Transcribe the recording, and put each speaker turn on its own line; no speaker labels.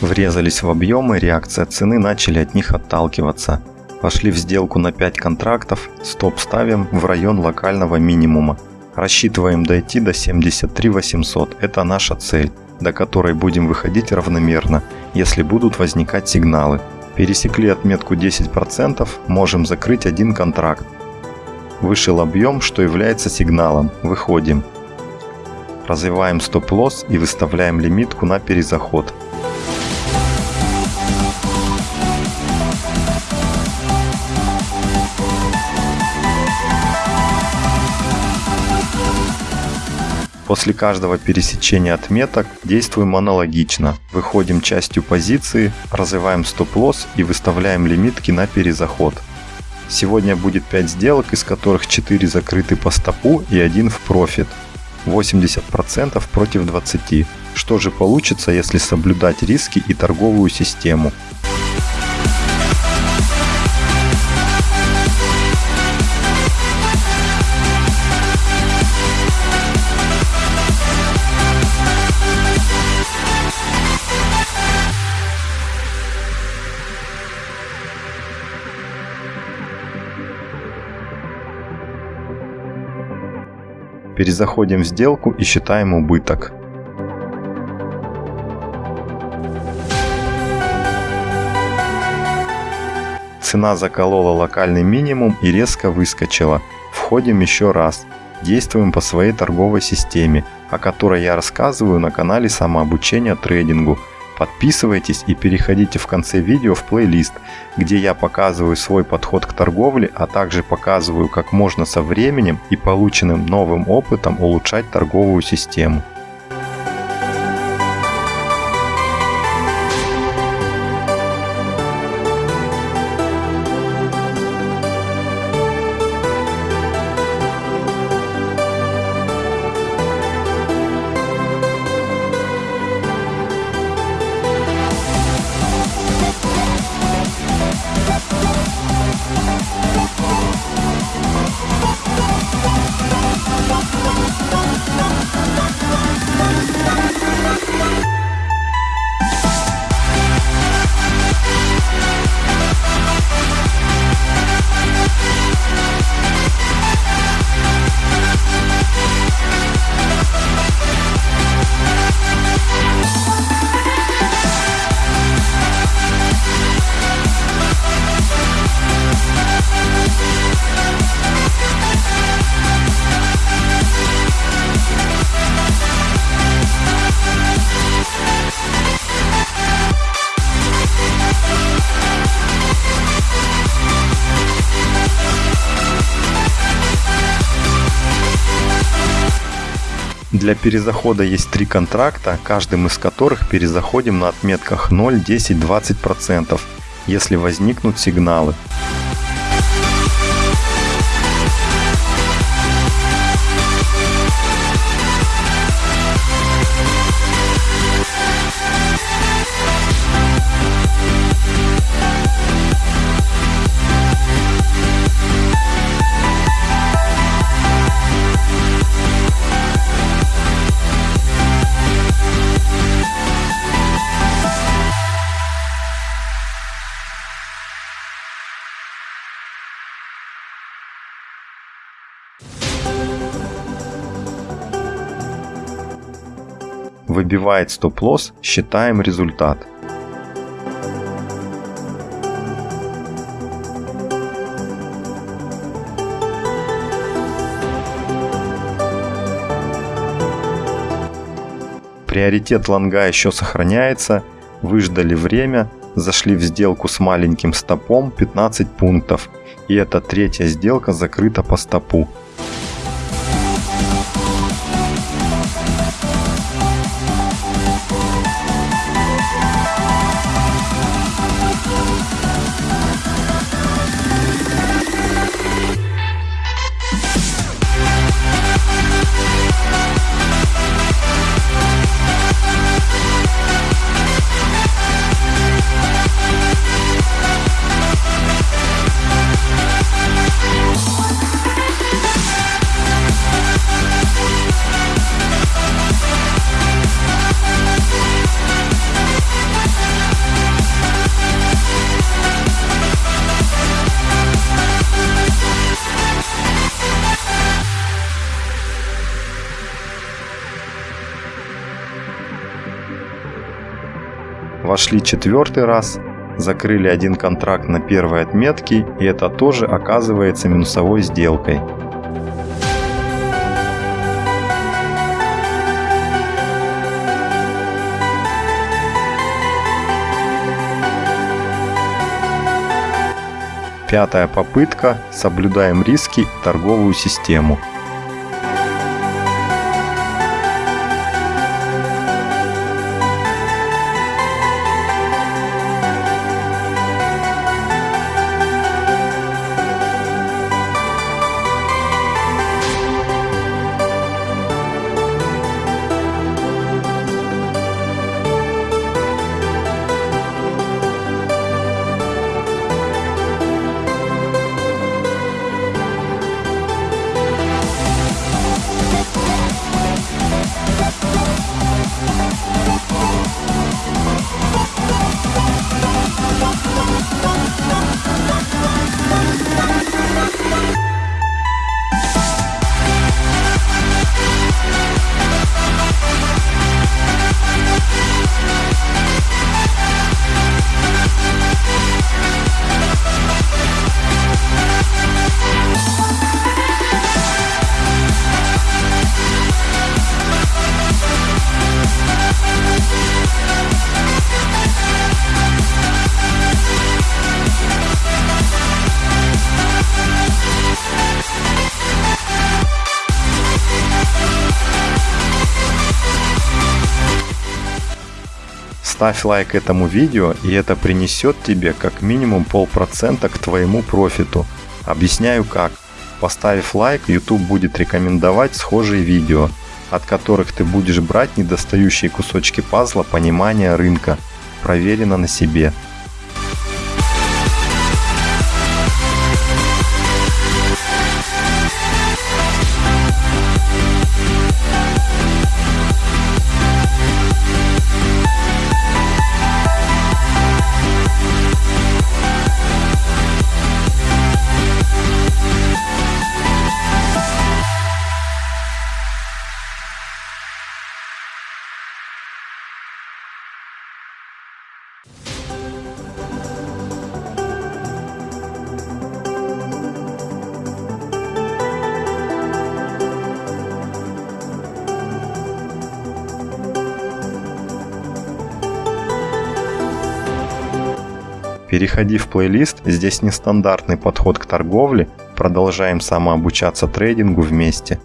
Врезались в объемы, реакция цены начали от них отталкиваться. Вошли в сделку на 5 контрактов, стоп ставим в район локального минимума. Рассчитываем дойти до 73 800, это наша цель, до которой будем выходить равномерно, если будут возникать сигналы. Пересекли отметку 10%, можем закрыть один контракт. Вышел объем, что является сигналом, выходим. Развиваем стоп-лосс и выставляем лимитку на перезаход. После каждого пересечения отметок действуем аналогично. Выходим частью позиции, развиваем стоп-лосс и выставляем лимитки на перезаход. Сегодня будет 5 сделок, из которых 4 закрыты по стопу и 1 в профит. 80% против 20. Что же получится, если соблюдать риски и торговую систему? Перезаходим в сделку и считаем убыток. Цена заколола локальный минимум и резко выскочила. Входим еще раз. Действуем по своей торговой системе, о которой я рассказываю на канале самообучения трейдингу – Подписывайтесь и переходите в конце видео в плейлист, где я показываю свой подход к торговле, а также показываю, как можно со временем и полученным новым опытом улучшать торговую систему. Для перезахода есть три контракта, каждым из которых перезаходим на отметках 0, 10, 20%, если возникнут сигналы. Выбивает стоп-лосс, считаем результат. Приоритет лонга еще сохраняется, выждали время, зашли в сделку с маленьким стопом 15 пунктов, и эта третья сделка закрыта по стопу. Вошли четвертый раз, закрыли один контракт на первой отметке, и это тоже оказывается минусовой сделкой. Пятая попытка. Соблюдаем риски торговую систему. Ставь лайк этому видео, и это принесет тебе как минимум полпроцента к твоему профиту. Объясняю как. Поставив лайк, YouTube будет рекомендовать схожие видео, от которых ты будешь брать недостающие кусочки пазла понимания рынка. Проверено на себе. Переходи в плейлист, здесь нестандартный подход к торговле, продолжаем самообучаться трейдингу вместе.